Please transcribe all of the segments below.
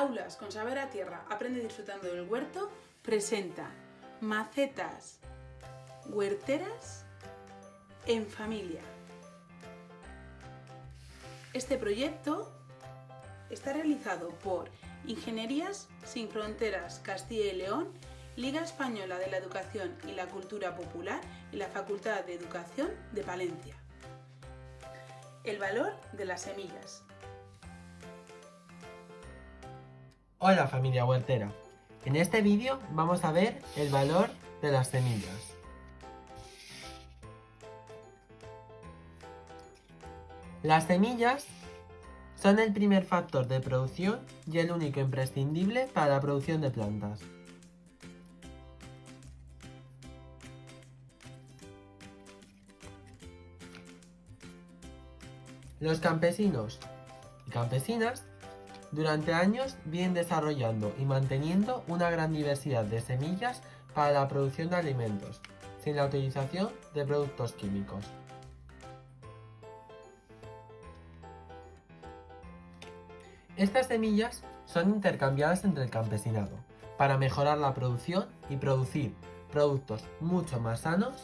Aulas con Saber a Tierra, aprende disfrutando del huerto, presenta macetas huerteras en familia. Este proyecto está realizado por Ingenierías Sin Fronteras Castilla y León, Liga Española de la Educación y la Cultura Popular y la Facultad de Educación de Palencia. El valor de las semillas. Hola familia huertera, en este vídeo vamos a ver el valor de las semillas. Las semillas son el primer factor de producción y el único imprescindible para la producción de plantas. Los campesinos y campesinas durante años vienen desarrollando y manteniendo una gran diversidad de semillas para la producción de alimentos, sin la utilización de productos químicos. Estas semillas son intercambiadas entre el campesinado para mejorar la producción y producir productos mucho más sanos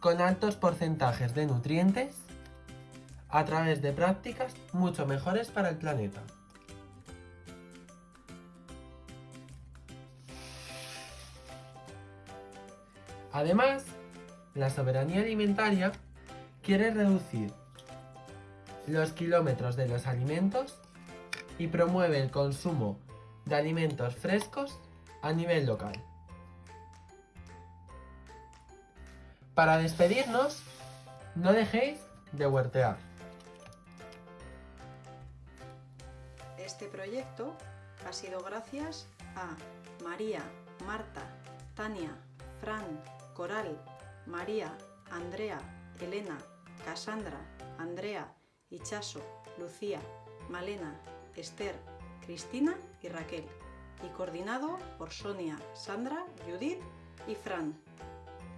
con altos porcentajes de nutrientes a través de prácticas mucho mejores para el planeta. Además, la soberanía alimentaria quiere reducir los kilómetros de los alimentos y promueve el consumo de alimentos frescos a nivel local. Para despedirnos, no dejéis de huertear. Este proyecto ha sido gracias a María, Marta, Tania, Fran, Coral, María, Andrea, Elena, Cassandra, Andrea, Ichaso, Lucía, Malena, Esther, Cristina y Raquel, y coordinado por Sonia, Sandra, Judith y Fran.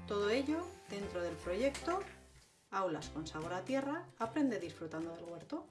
Todo ello dentro del proyecto Aulas con sabor a tierra, aprende disfrutando del huerto.